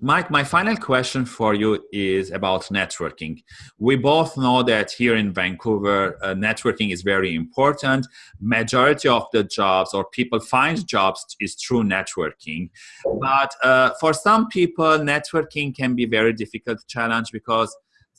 Mike, my final question for you is about networking. We both know that here in Vancouver, uh, networking is very important. Majority of the jobs or people find jobs is through networking. But uh, for some people, networking can be very difficult challenge because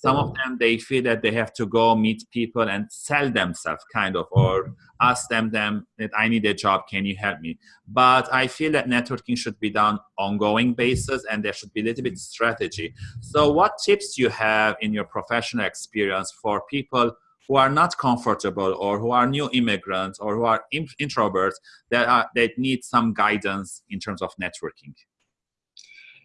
some of them they feel that they have to go meet people and sell themselves kind of or ask them them that i need a job can you help me? But i feel that networking should be done ongoing basis and there should be a little bit strategy. So what tips you have in your professional experience for people who are not comfortable or who are new immigrants or who are introverts that are, that need some guidance in terms of networking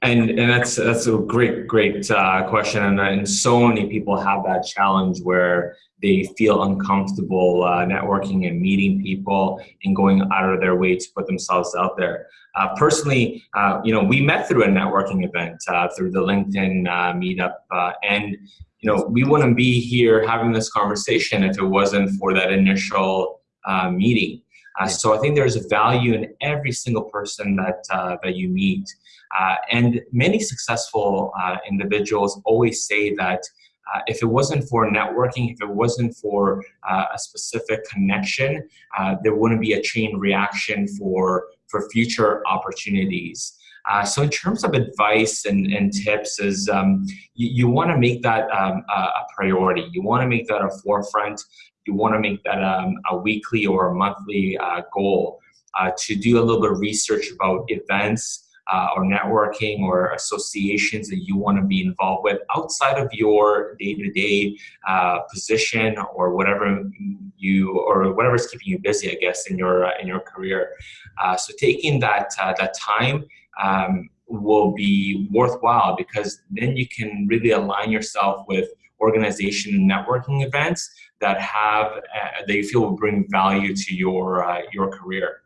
and and that's that's a great great uh, question, and, and so many people have that challenge where they feel uncomfortable uh, networking and meeting people and going out of their way to put themselves out there. Uh, personally, uh, you know, we met through a networking event uh, through the LinkedIn uh, meetup, and you know, we wouldn't be here having this conversation if it wasn't for that initial meeting. Uh, so I think there's a value in every single person that uh, that you meet, uh, and many successful uh, individuals always say that uh, if it wasn't for networking, if it wasn't for uh, a specific connection, there wouldn't be a chain reaction for for future opportunities. Uh, so in terms of advice and, and tips is um, you, you want to make that um, a, a priority. You want to make that a forefront you want to make that um, a weekly or a monthly uh, goal uh, to do a little bit of research about events uh, or networking or associations that you want to be involved with outside of your day-to-day uh, position or whatever you or whatever's keeping you busy, I guess, in your uh, in your career. Uh, so taking that that time. Um, will be worthwhile because then you can really align yourself with organization and networking events that have uh, that you feel will bring value to your uh, your career.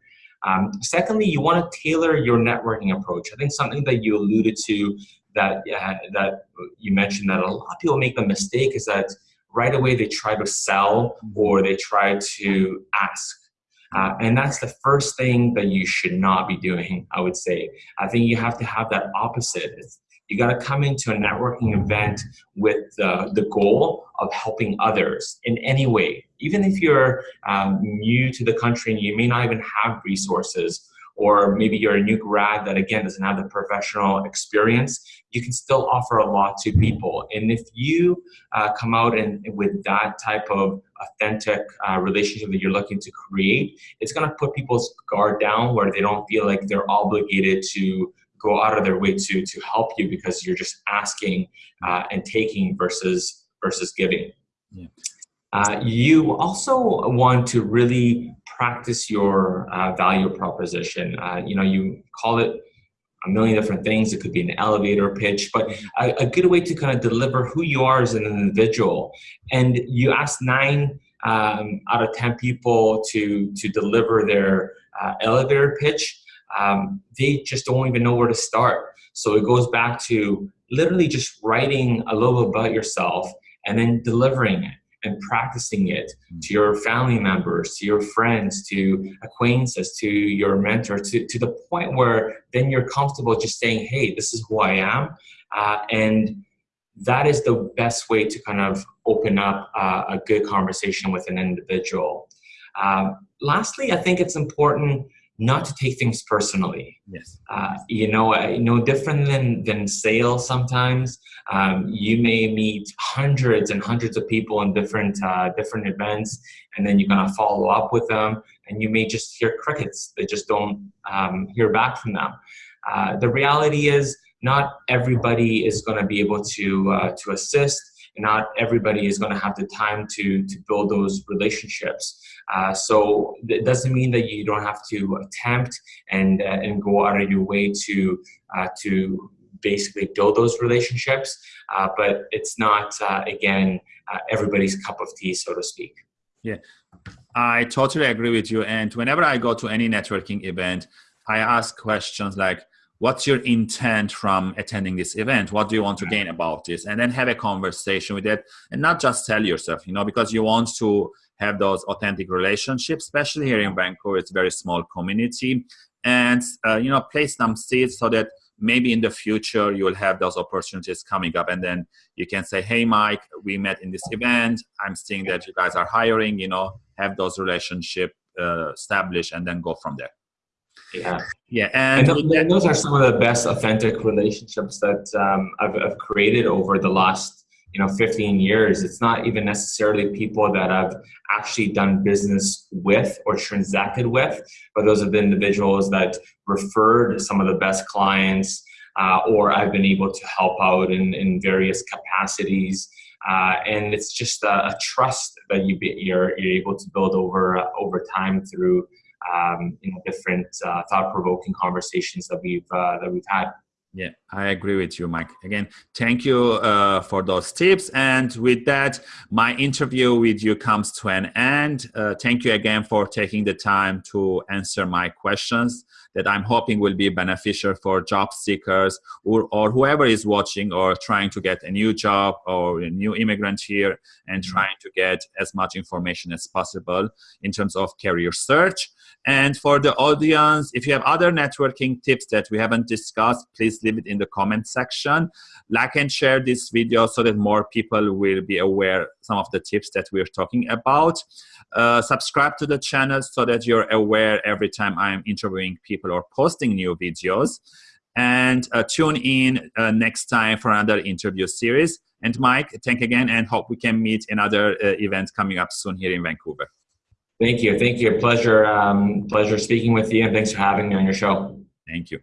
Um, secondly, you want to tailor your networking approach. I think something that you alluded to that uh, that you mentioned that a lot of people make the mistake is that right away they try to sell or they try to ask. Uh, and that's the first thing that you should not be doing, I would say. I think you have to have that opposite. It's, you got to come into a networking event with the, the goal of helping others in any way. Even if you're um, new to the country and you may not even have resources, or maybe you're a new grad that again doesn't have the professional experience, you can still offer a lot to people. And if you uh, come out and with that type of authentic uh, relationship that you're looking to create, it's going to put people's guard down where they don't feel like they're obligated to go out of their way to to help you because you're just asking uh, and taking versus versus giving. Yeah. Uh, you also want to really practice your uh, value proposition. Uh, you know, you call it a million different things. It could be an elevator pitch, but a, a, good way to kind of deliver who you are as an individual. And you ask nine um, out of 10 people to, to deliver their uh, elevator pitch um, they just don't even know where to start. So it goes back to literally just writing a little about yourself and then delivering it and practicing it to your family members, to your friends, to acquaintances, to your mentor, to, to the point where then you're comfortable just saying, hey, this is who I am. Uh, and that is the best way to kind of open up uh, a good conversation with an individual. Uh, lastly, I think it's important not to take things personally. Yes. Uh, you know, uh, you different than than sales. Sometimes um, you may meet hundreds and hundreds of people in different uh, different events, and then you're gonna follow up with them, and you may just hear crickets. They just don't um, hear back from them. Uh, the reality is, not everybody is gonna be able to uh, to assist not everybody is going to have the time to to build those relationships. Uh, so it doesn't mean that you don't have to attempt and uh, and go out of your way to uh, to basically build those relationships. Uh, but it's not uh, again uh, everybody's cup of tea, so to speak. Yeah, I totally agree with you. And whenever I go to any networking event, I ask questions like what's your intent from attending this event? What do you want to gain about this? And then have a conversation with it and not just tell yourself you know because you want to have those authentic relationships especially here in vancouver it's a very small community. And uh, you know place some seeds so that maybe in the future you'll have those opportunities coming up. And then you can say hey mike we met in this event. I'm seeing that you guys are hiring you know have those relationship uh, established and then go from there yeah. Yeah and, and, those are some of the best authentic relationships that um, I've, I've created over the last you know 15 years. It's not even necessarily people that i've actually done business with or transacted with but those are the individuals that referred some of the best clients uh, or i've been able to help out in, in various capacities. Uh, and it's just a, a trust that you be, you're, you're able to build over uh, over time through um, you know different uh, thought-provoking conversations that we've uh, that we've had yeah, I agree with you, Mike. Again, thank you uh, for those tips. And with that, my interview with you comes to an end. Uh, thank you again for taking the time to answer my questions that I'm hoping will be beneficial for job seekers or, or whoever is watching or trying to get a new job or a new immigrant here and mm-hmm. trying to get as much information as possible in terms of career search. And for the audience, if you have other networking tips that we haven't discussed, please leave it in the comment section. Like and share this video so that more people will be aware some of the tips that we're talking about. Uh, subscribe to the channel so that you're aware every time I'm interviewing people or posting new videos. And uh, tune in uh, next time for another interview series. And Mike, thank again and hope we can meet in other uh, events coming up soon here in Vancouver. Thank you. Thank you. Pleasure, um, pleasure speaking with you, and thanks for having me on your show. Thank you.